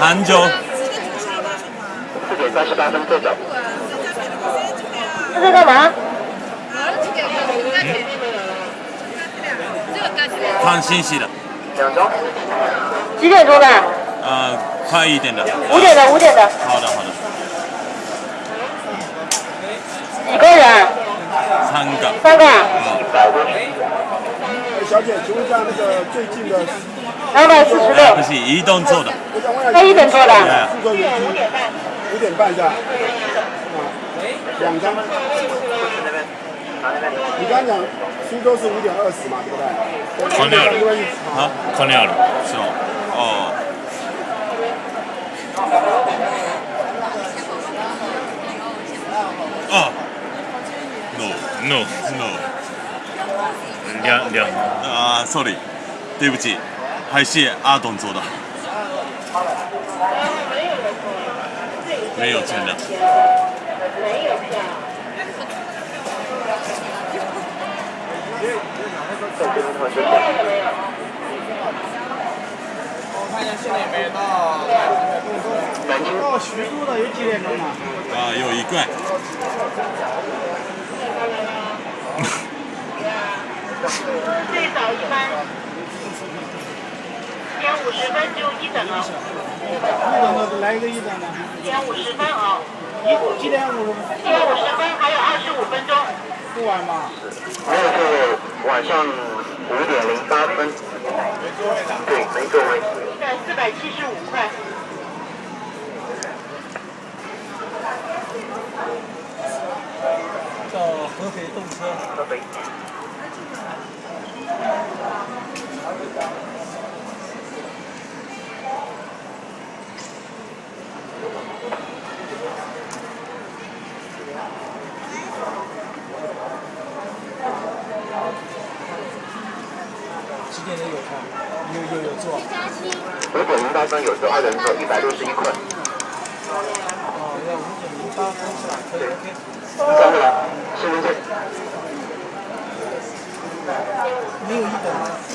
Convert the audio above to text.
杭州。四点三十八分坐走。这在干嘛？看信息的。两张。几点钟的？呃，快一点的。五点的，五点的。好的，好的。几个人？三个。三个。小姐，请问一下那个最近的？两百四十六。不是移动做的。他一点做的。五点五点半。五点半是吧？两张。你刚刚讲苏州是五点二十嘛，对不对？空掉了。啊，空掉了，是吗？哦。啊，no no no，两两啊，sorry，对不起，还是阿董做的，没有钱的。我看一下现在有没有到南京。到徐州的有几点钟嘛？啊，有一个。最早一班，点五十分就一等了。一等的来一个一等的。一点五十分啊。几点五十？一点五十分，还有二十五分钟。不晚吧？没有是晚上五点零八分。对，没座位。在四百七十五块。到合肥动车。合肥。几点的有票？有有有座。五点零八分有座，二人座一百六十一块。哦，要五点零八分是吧？可以 OK。三个，身份证。没有一本吗？